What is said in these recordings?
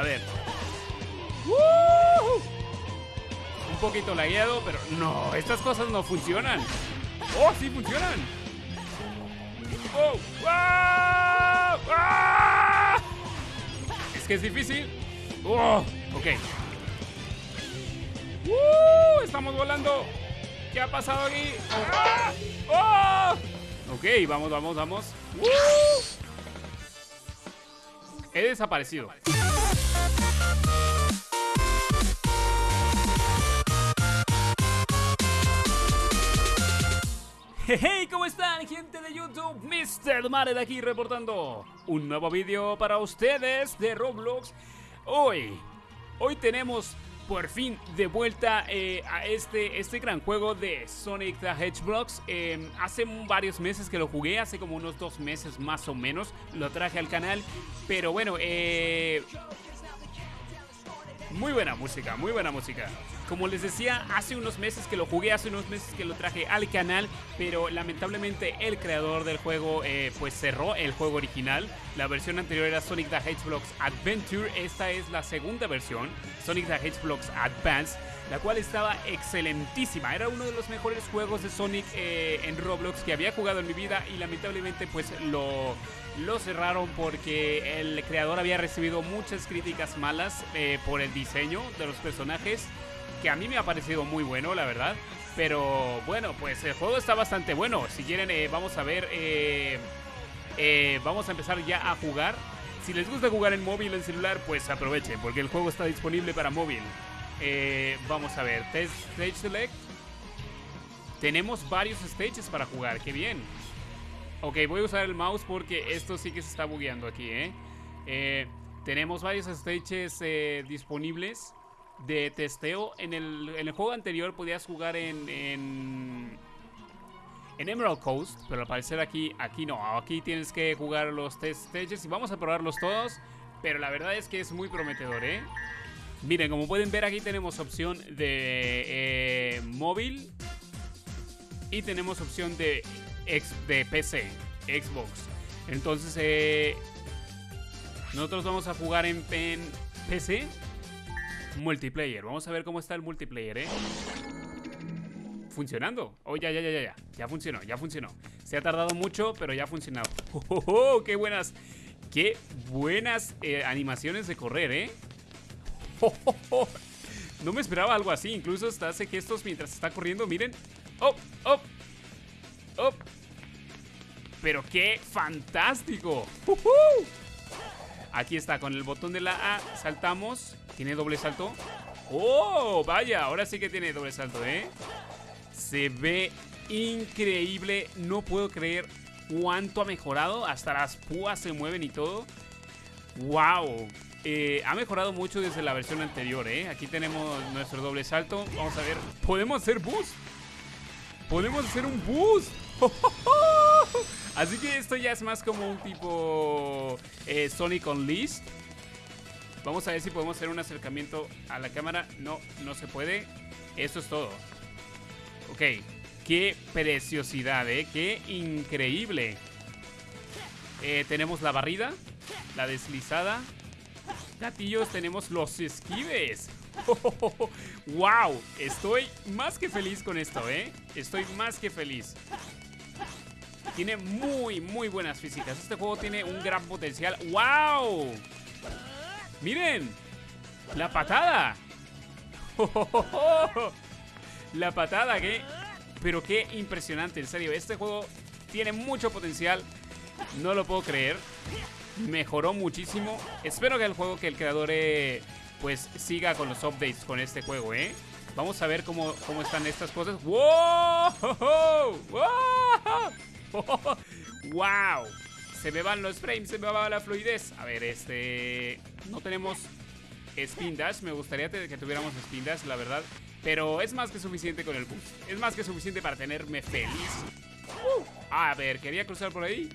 A ver. Un poquito lagueado, pero no, estas cosas no funcionan. ¡Oh, sí funcionan! ¡Oh! ¡Ah! ¡Ah! Es que es difícil. ¡Oh! Ok. ¡Uh! Estamos volando. ¿Qué ha pasado aquí? ¡Ah! ¡Oh! Ok, vamos, vamos, vamos. ¡Uh! He desaparecido. Hey, ¿cómo están gente de YouTube? Mr. Mare de aquí reportando un nuevo vídeo para ustedes de Roblox Hoy, hoy tenemos por fin de vuelta eh, a este, este gran juego de Sonic the Hedgehog. Eh, hace varios meses que lo jugué, hace como unos dos meses más o menos, lo traje al canal. Pero bueno, eh, muy buena música, muy buena música. Como les decía, hace unos meses que lo jugué, hace unos meses que lo traje al canal, pero lamentablemente el creador del juego eh, pues cerró el juego original. La versión anterior era Sonic the Hedgehog Adventure, esta es la segunda versión, Sonic the Hedgehog Advance, la cual estaba excelentísima. Era uno de los mejores juegos de Sonic eh, en Roblox que había jugado en mi vida y lamentablemente pues lo, lo cerraron porque el creador había recibido muchas críticas malas eh, por el diseño de los personajes que a mí me ha parecido muy bueno, la verdad. Pero bueno, pues el juego está bastante bueno. Si quieren, eh, vamos a ver. Eh, eh, vamos a empezar ya a jugar. Si les gusta jugar en móvil o en celular, pues aprovechen, porque el juego está disponible para móvil. vamos a ver, Test Stage Select. Tenemos varios stages para jugar, qué bien. Ok, voy a usar el mouse porque esto sí que se está bugueando aquí, tenemos varios stages disponibles de testeo. En el, juego anterior podías jugar en, en, Emerald Coast, pero al parecer aquí, aquí no. Aquí tienes que jugar los test stages y vamos a probarlos todos. Pero la verdad es que es muy prometedor, ¿eh? Miren, como pueden ver aquí tenemos opción de eh, móvil y tenemos opción de, de PC, Xbox. Entonces, eh, nosotros vamos a jugar en, en PC Multiplayer. Vamos a ver cómo está el multiplayer, ¿eh? Funcionando. Oh, ya, ya, ya, ya, ya. Ya funcionó, ya funcionó. Se ha tardado mucho, pero ya ha funcionado. ¡Oh, oh, oh! qué buenas! ¡Qué buenas eh, animaciones de correr, eh! ¡Oh, oh, oh! No me esperaba algo así. Incluso hasta hace gestos mientras está corriendo. Miren. ¡Oh! ¡Oh! ¡Oh! ¡Pero qué fantástico! ¡Uh Aquí está, con el botón de la A saltamos. ¿Tiene doble salto? ¡Oh! Vaya, ahora sí que tiene doble salto, ¿eh? Se ve increíble. No puedo creer cuánto ha mejorado. Hasta las púas se mueven y todo. ¡Wow! Eh, ha mejorado mucho desde la versión anterior, ¿eh? Aquí tenemos nuestro doble salto. Vamos a ver. ¿Podemos hacer boost? ¡Podemos hacer un boost! Así que esto ya es más como un tipo eh, Sonic Unleashed. Vamos a ver si podemos hacer un acercamiento a la cámara. No, no se puede. Eso es todo. Ok. Qué preciosidad, ¿eh? Qué increíble. Eh, tenemos la barrida, la deslizada. Gatillos, tenemos los esquives. ¡Wow! Estoy más que feliz con esto, ¿eh? Estoy más que feliz. Tiene muy, muy buenas físicas. Este juego tiene un gran potencial. ¡Wow! ¡Miren! ¡La patada! La patada, ¿qué? Pero qué impresionante, en serio. Este juego tiene mucho potencial. No lo puedo creer. Mejoró muchísimo. Espero que el juego, que el creador eh, pues siga con los updates con este juego, ¿eh? Vamos a ver cómo, cómo están estas cosas. ¡Wow! ¡Wow! ¡Wow! Se me van los frames, se me va la fluidez. A ver, este... No tenemos spin dash. Me gustaría que tuviéramos spin dash, la verdad. Pero es más que suficiente con el boost. Es más que suficiente para tenerme feliz. A ver, quería cruzar por ahí.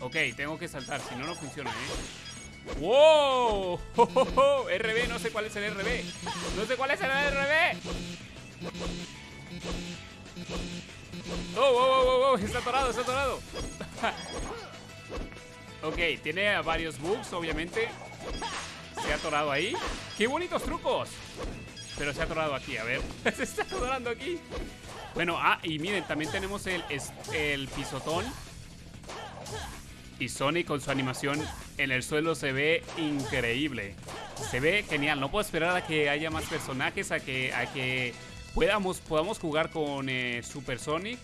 Ok, tengo que saltar, si no, no funciona, ¿eh? ¡Wow! RB, no sé cuál es el RB. No sé cuál es el RB. ¡Oh, oh, oh, oh! Está atorado, está atorado. Ok, tiene varios bugs, obviamente. se ha atorado ahí. ¡Qué bonitos trucos! Pero se ha atorado aquí, a ver. se está atorando aquí. Bueno, ah, y miren, también tenemos el, el pisotón. Y Sonic con su animación en el suelo se ve increíble. Se ve genial. No puedo esperar a que haya más personajes, a que, a que podamos, podamos jugar con eh, Super Sonic.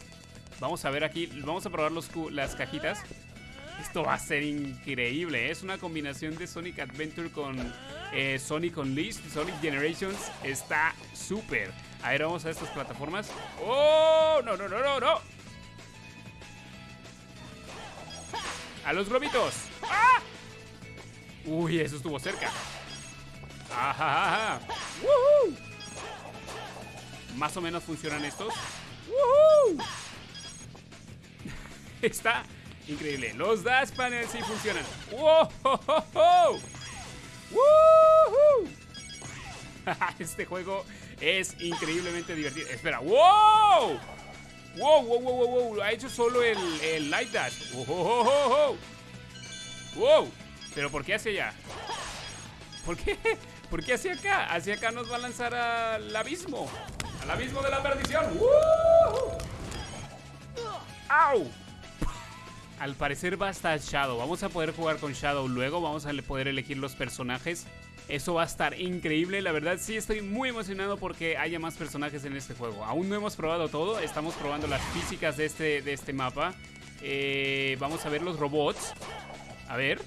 Vamos a ver aquí, vamos a probar los, las cajitas. Esto va a ser increíble. ¿eh? Es una combinación de Sonic Adventure con eh, Sonic Unleashed, Sonic Generations. Está súper. A ver, vamos a estas plataformas. ¡Oh! ¡No, no, no, no, no! ¡A los globitos! ¡Ah! Uy, eso estuvo cerca. ¡Ajá! Más o menos funcionan estos. Está increíble. Los dash panels sí funcionan. ¡Wow! Este juego es increíblemente divertido. Espera, ¡wow! ¡Wow, wow, wow, wow! Ha hecho solo el, el Light Dash. ¡Wow, wow, ¿Pero por qué hacia allá? ¿Por qué? ¿Por qué hacia acá? Hacia acá nos va a lanzar al abismo. Al abismo de la perdición. ¡Au! Al parecer va a estar Shadow. Vamos a poder jugar con Shadow luego. Vamos a poder elegir los personajes. Eso va a estar increíble. La verdad sí estoy muy emocionado porque haya más personajes en este juego. Aún no hemos probado todo. Estamos probando las físicas de este, de este mapa. Eh, vamos a ver los robots. A ver.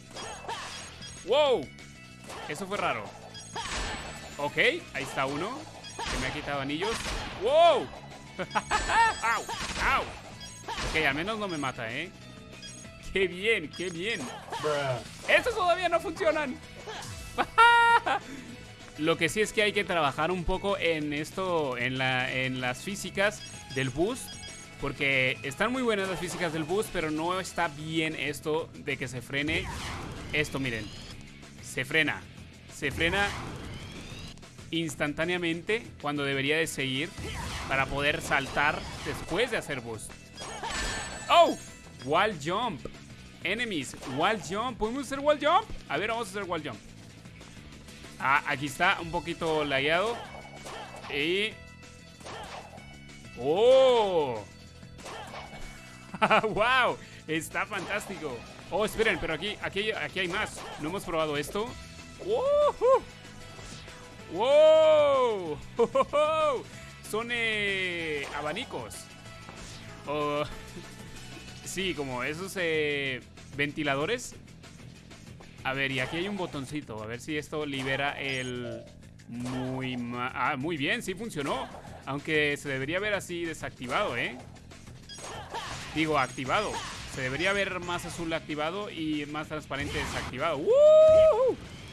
¡Wow! Eso fue raro. Ok, ahí está uno. Que me ha quitado anillos. ¡Wow! ¡Au! ¡Au! Ok, al menos no me mata, ¿eh? ¡Qué bien! ¡Qué bien! ¡Estos todavía no funcionan! Lo que sí es que hay que trabajar un poco en esto, en, la, en las físicas del boost. Porque están muy buenas las físicas del boost, pero no está bien esto de que se frene. Esto, miren. Se frena. Se frena instantáneamente cuando debería de seguir para poder saltar después de hacer boost. ¡Oh! Wall jump. Enemies. Wall jump. ¿Podemos hacer wall jump? A ver, vamos a hacer wall jump. Ah, aquí está, un poquito lagueado. Y... ¡Oh! ¡Wow! Está fantástico. Oh, esperen, pero aquí, aquí, aquí hay más. ¿No hemos probado esto? ¡Wow! Son eh, abanicos. Oh, sí, como esos eh, ventiladores a ver, y aquí hay un botoncito. A ver si esto libera el... Muy... Ah, muy bien, sí funcionó. Aunque se debería ver así desactivado, ¿eh? Digo, activado. Se debería ver más azul activado y más transparente desactivado.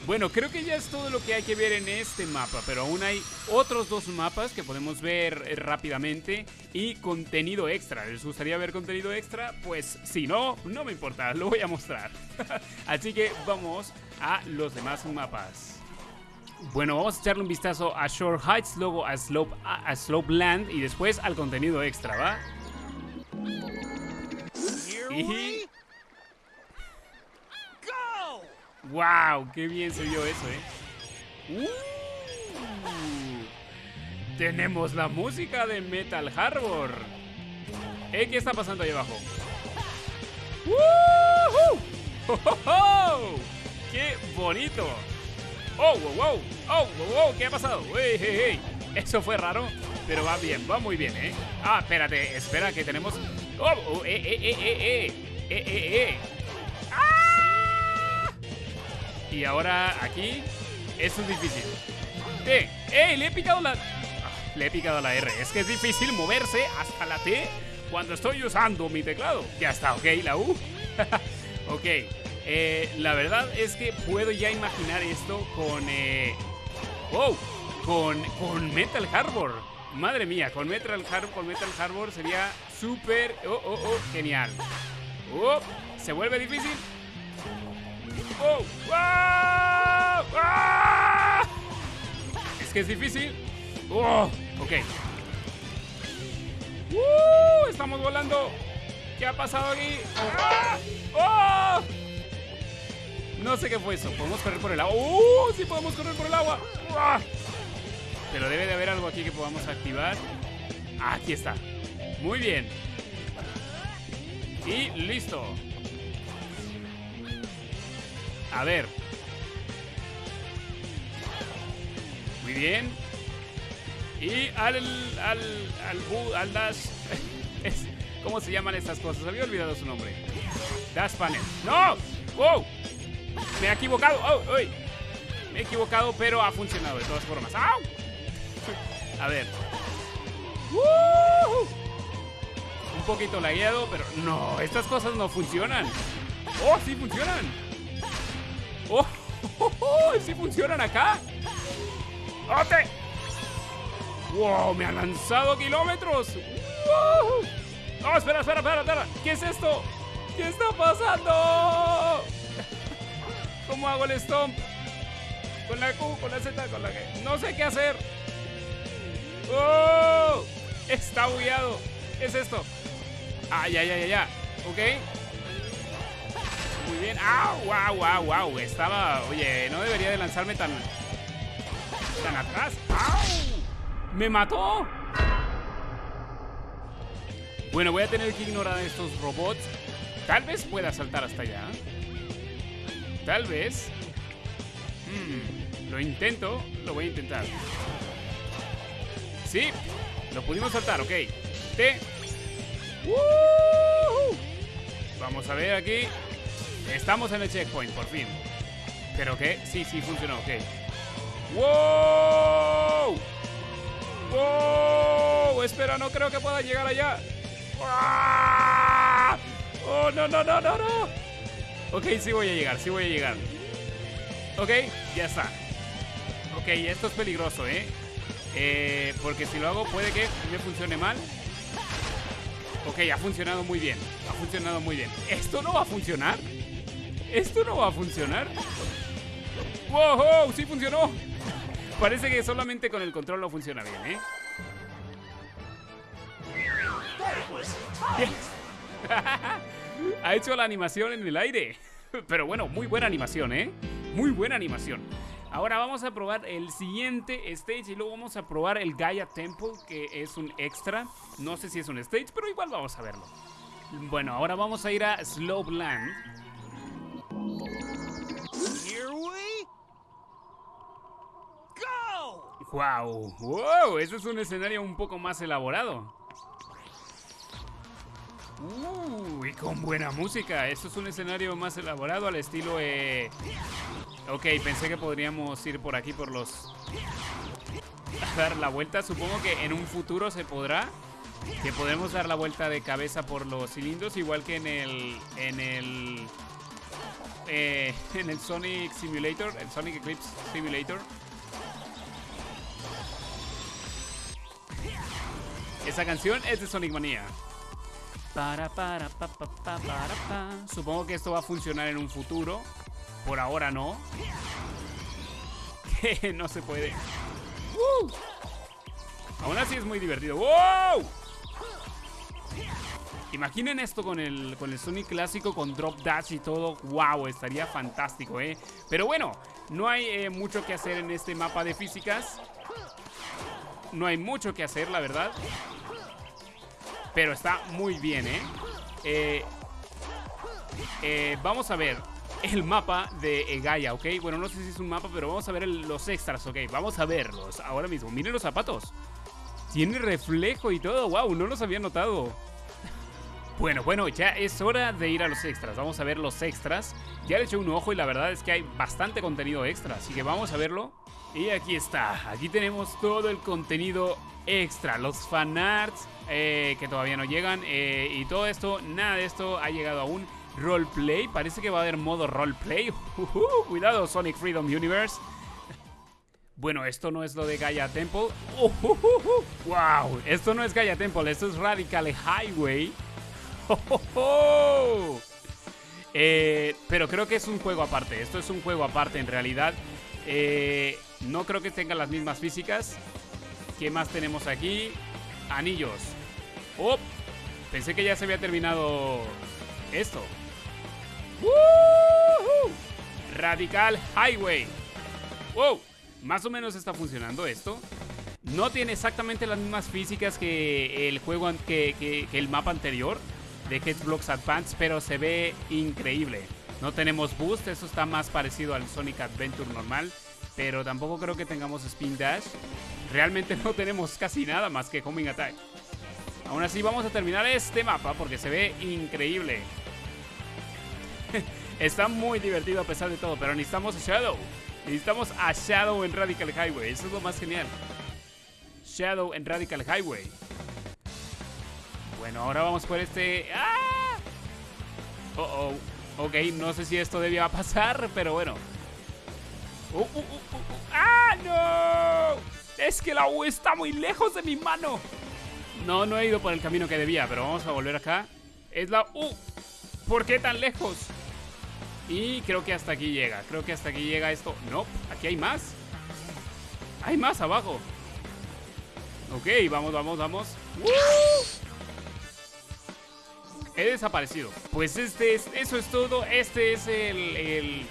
Bueno, creo que ya es todo lo que hay que ver en este mapa, pero aún hay otros dos mapas que podemos ver eh, rápidamente y contenido extra. ¿Les gustaría ver contenido extra? Pues si no, no me importa, lo voy a mostrar. Así que vamos a los demás mapas. Bueno, vamos a echarle un vistazo a Shore Heights, luego a Slope, a Slope Land y después al contenido extra, ¿va? Y ¡Wow! ¡Qué bien se vio eso, eh! Uh, tenemos la música de Metal Harbor. ¿Eh? ¿Qué está pasando ahí abajo? ¡Oh, qué bonito! ¡Oh, wow, wow! ¡Oh, wow, wow! ¿Qué ha pasado? ¡Hey, hey, hey! Eso fue raro, pero va bien, va muy bien, ¿eh? Ah, espérate, espera que tenemos... ¡Oh, oh eh, eh, eh, eh! ¡Eh, eh, eh! Y ahora aquí. Es difícil. ¡Eh! ¡Eh! Le he picado la. Ah, le he picado la R. Es que es difícil moverse hasta la T cuando estoy usando mi teclado. Ya está, ok, la U. ok. Eh, la verdad es que puedo ya imaginar esto con. Eh... ¡Wow! Con, con Metal Harbor. Madre mía, con Metal Harbor, con Metal Harbor sería súper. Oh, oh, oh, genial. Oh, ¿Se vuelve difícil? Es que es difícil. ¡Oh! Ok. ¡Uh! Estamos volando. ¿Qué ha pasado aquí? ¡Ah! ¡Oh! No sé qué fue eso. ¿Podemos correr por el agua? ¡Uh! ¡Sí podemos correr por el agua! Pero debe de haber algo aquí que podamos activar. Aquí está. Muy bien. Y listo. A ver. Muy bien. Y al. al. al. al dash. ¿Cómo se llaman estas cosas? Había olvidado su nombre. Dash panel. ¡No! ¡Wow! Me he equivocado. ¡Oh! Me he equivocado, pero ha funcionado de todas formas. A ver. Un poquito lagueado, pero no, estas cosas no funcionan. ¡Oh, sí funcionan! ¡Oh! oh, funcionan acá! ¡Ote! ¡Wow! ¡Me ha lanzado kilómetros! ¡No, espera, espera, espera, espera! ¿Qué es esto? ¿Qué está pasando? ¿Cómo hago el stomp? Con la Q, con la Z, con la G. No sé qué hacer. ¡Oh! Está bugueado. ¿Qué es esto? Ah, ya, ya, ya, ya. Ok. Bien. ¡Ah! ¡Wow, wow, wow! Estaba. Oye, no debería de lanzarme tan. tan atrás. ¡Au! ¡Me mató! Bueno, voy a tener que ignorar a estos robots. Tal vez pueda saltar hasta allá. Tal vez. Hmm, lo intento. Lo voy a intentar. Sí, lo pudimos saltar, ok. T. Vamos a ver aquí. Estamos en el checkpoint, por fin. ¿Pero qué? Sí, sí, funcionó, ok. ¡Wow! ¡Wow! Espera, no creo que pueda llegar allá. ¡Ah! ¡Oh, no, no, no, no, no! Ok, sí voy a llegar, sí voy a llegar. Ok, ya está. Ok, esto es peligroso, ¿eh? Eh, porque si lo hago puede que me funcione mal. Ok, ha funcionado muy bien. Ha funcionado muy bien. ¿Esto no va a funcionar? ¿Esto no va a funcionar? ¡Wow! ¡Sí funcionó! Parece que solamente con el control no funciona bien, ¿eh? ha hecho la animación en el aire. Pero bueno, muy buena animación, ¿eh? Muy buena animación. Ahora vamos a probar el siguiente stage y luego vamos a probar el Gaia Temple, que es un extra. No sé si es un stage, pero igual vamos a verlo. Bueno, ahora vamos a ir a Slowland. Here Wow, wow, este es un escenario un poco más elaborado. Uy, con buena música. Esto es un escenario más elaborado al estilo eh, Ok, pensé que podríamos ir por aquí por los... dar la vuelta. Supongo que en un futuro se podrá. Que podemos dar la vuelta de cabeza por los cilindros, igual que en el... En el... Eh, en el Sonic Simulator, el Sonic Eclipse Simulator. Esa canción es de Sonic Mania. Para, para, pa, pa, pa, para, pa. Supongo que esto va a funcionar en un futuro. Por ahora no. Que no se puede. Aún así es muy divertido. ¡Wow! Imaginen esto con el, con el Sonic clásico, con Drop Dash y todo. ¡Wow! Estaría fantástico, ¿eh? Pero bueno, no hay eh, mucho que hacer en este mapa de físicas. No hay mucho que hacer, la verdad. Pero está muy bien, ¿eh? Eh, eh vamos a ver el mapa de Gaia, ¿ok? Bueno, no sé si es un mapa, pero vamos a ver los extras, ¿ok? Vamos a verlos ahora mismo. Miren los zapatos. Tiene reflejo y todo. ¡Wow! No los había notado. Bueno, bueno, ya es hora de ir a los extras. Vamos a ver los extras. Ya le eché un ojo y la verdad es que hay bastante contenido extra. Así que vamos a verlo. Y aquí está. Aquí tenemos todo el contenido extra. Los fanarts eh, que todavía no llegan. Eh, y todo esto, nada de esto ha llegado aún roleplay. Parece que va a haber modo roleplay. cuidado, Sonic Freedom Universe. Bueno, esto no es lo de Gaia Temple. wow, esto no es Gaia Temple, esto es Radical Highway. Eh, pero creo que es un juego aparte. Esto es un juego aparte en realidad. Eh, no creo que tenga las mismas físicas. ¿Qué más tenemos aquí? Anillos. Oh, pensé que ya se había terminado esto. Radical Highway. ¡Wow! Más o menos está funcionando esto. No tiene exactamente las mismas físicas que el juego, que, el mapa anterior de Blocks Advance, pero se ve increíble. No tenemos boost, eso está más parecido al Sonic Adventure normal, pero tampoco creo que tengamos Spin Dash. Realmente no tenemos casi nada más que Homing Attack. Aún así vamos a terminar este mapa porque se ve increíble. Está muy divertido a pesar de todo, pero necesitamos a Shadow. Necesitamos a Shadow en Radical Highway, eso es lo más genial. Shadow en Radical Highway. Bueno, ahora vamos por este... ¡Ah! Oh, oh. Ok, no sé si esto debía pasar, pero bueno. Uh, uh, uh, ¡Ah, no! Es que la U está muy lejos de mi mano. No, no he ido por el camino que debía, pero vamos a volver acá. Es la U. ¿Por qué tan lejos? Y creo que hasta aquí llega. Creo que hasta aquí llega esto. No, aquí hay más. Hay más abajo. Ok, vamos, vamos, vamos. He desaparecido. Pues este es, eso es todo. Este es el,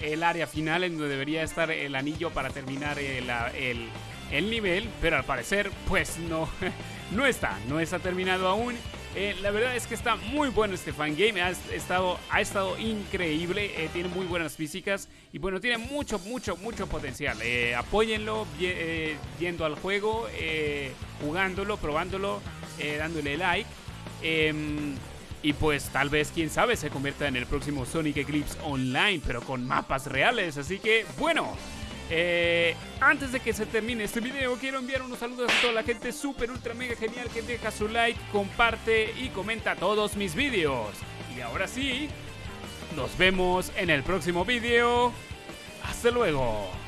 el, área final en donde debería estar el anillo para terminar el, el, el nivel. Pero al parecer, pues no. no está, no está terminado aún. Eh, la verdad es que está muy bueno este fangame, ha estado, ha estado increíble, eh, tiene muy buenas físicas y bueno, tiene mucho, mucho, mucho potencial. Eh, apóyenlo yendo al juego, jugándolo, probándolo, dándole like. Y pues tal vez, quién sabe, se convierta en el próximo Sonic Eclipse Online, pero con mapas reales. Así que, bueno, eh, antes de que se termine este video, quiero enviar unos saludos a toda la gente super ultra mega genial que deja su like, comparte y comenta todos mis videos. Y ahora sí, nos vemos en el próximo video. Hasta luego.